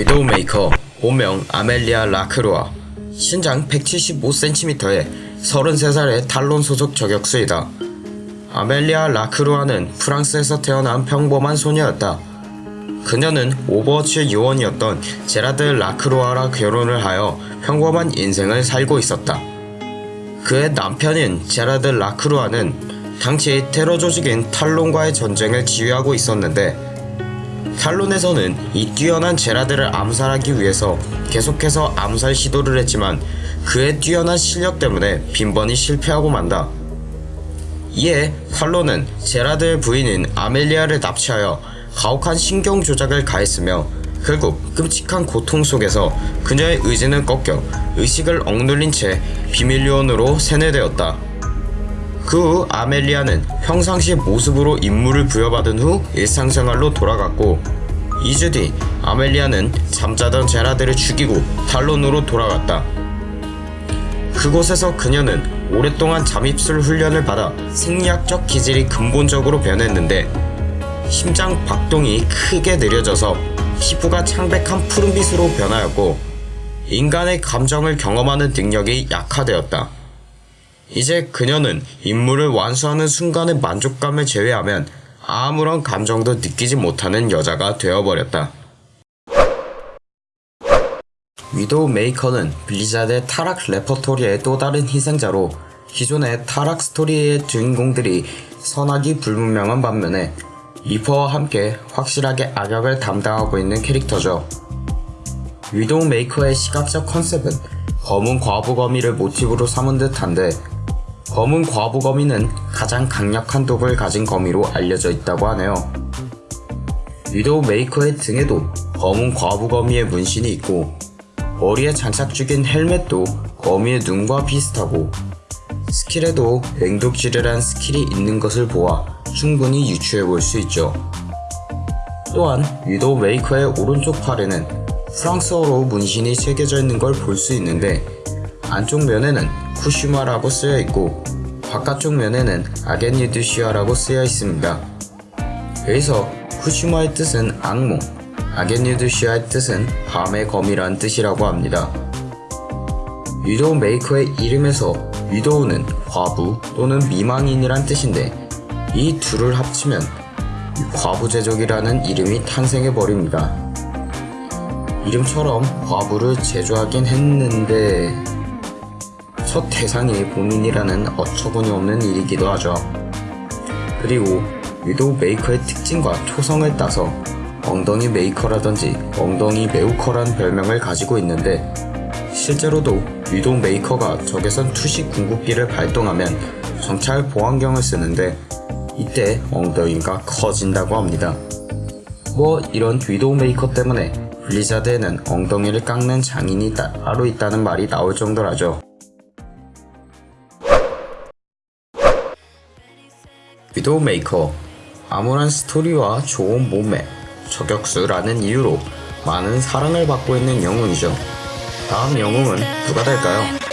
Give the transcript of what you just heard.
위도우메이커 본명 아멜리아 라크루아 신장 175cm에 33살의 탈론 소속 저격수이다. 아멜리아 라크루아는 프랑스에서 태어난 평범한 소녀였다. 그녀는 오버워치 요원이었던 제라드 라크루아와 결혼을 하여 평범한 인생을 살고 있었다. 그의 남편인 제라드 라크루아는 당시 테러 조직인 탈론과의 전쟁을 지휘하고 있었는데 탈론에서는 이 뛰어난 제라드를 암살하기 위해서 계속해서 암살 시도를 했지만 그의 뛰어난 실력 때문에 빈번히 실패하고 만다. 이에 탈론은 제라드의 부인인 아멜리아를 납치하여 가혹한 신경 조작을 가했으며 결국 끔찍한 고통 속에서 그녀의 의지는 꺾여 의식을 억눌린 채 비밀 요원으로 세뇌되었다. 그 후 아멜리아는 평상시 모습으로 임무를 부여받은 후 일상생활로 돌아갔고 2주 뒤 아멜리아는 잠자던 제라드를 죽이고 탈론으로 돌아갔다. 그곳에서 그녀는 오랫동안 잠입술 훈련을 받아 생리학적 기질이 근본적으로 변했는데 심장 박동이 크게 느려져서 피부가 창백한 푸른빛으로 변하였고 인간의 감정을 경험하는 능력이 약화되었다. 이제 그녀는 임무를 완수하는 순간의 만족감을 제외하면 아무런 감정도 느끼지 못하는 여자가 되어버렸다. 위도우 메이커는 블리자드의 타락 레퍼토리의 또 다른 희생자로 기존의 타락 스토리의 주인공들이 선악이 불분명한 반면에 리퍼와 함께 확실하게 악역을 담당하고 있는 캐릭터죠. 위도우 메이커의 시각적 컨셉은 검은 과부 거미를 모티브로 삼은 듯한데 검은 과부거미는 가장 강력한 독을 가진 거미로 알려져 있다고 하네요. 위도우 메이커의 등에도 검은 과부거미의 문신이 있고 머리에 장착 중인 헬멧도 거미의 눈과 비슷하고 스킬에도 맹독 지뢰란 스킬이 있는 것을 보아 충분히 유추해 볼 수 있죠. 또한 위도우 메이커의 오른쪽 팔에는 프랑스어로 문신이 새겨져 있는 걸 볼 수 있는데 안쪽 면에는 쿠슈마라고 쓰여 있고 바깥쪽 면에는 아겐유드시아라고 쓰여 있습니다. 여기서 쿠슈마의 뜻은 악몽, 아겐유드시아의 뜻은 밤의 검이란 뜻이라고 합니다. 위도우 메이커의 이름에서 위도우는 과부 또는 미망인이란 뜻인데 이 둘을 합치면 과부제족이라는 이름이 탄생해버립니다. 이름처럼 과부를 제조하긴 했는데 첫 대상이 본인이라는 어처구니 없는 일이기도 하죠. 그리고 위도우 메이커의 특징과 초성을 따서 엉덩이 메이커라든지 엉덩이 매우커란 별명을 가지고 있는데 실제로도 위도우 메이커가 적외선 투시 궁극기를 발동하면 정찰 보안경을 쓰는데 이때 엉덩이가 커진다고 합니다. 뭐 이런 위도우 메이커 때문에 블리자드에는 엉덩이를 깎는 장인이 따로 있다는 말이 나올 정도라죠. 위도우 메이커 암울한 스토리와 좋은 몸매, 저격수라는 이유로 많은 사랑을 받고 있는 영웅이죠. 다음 영웅은 누가 될까요?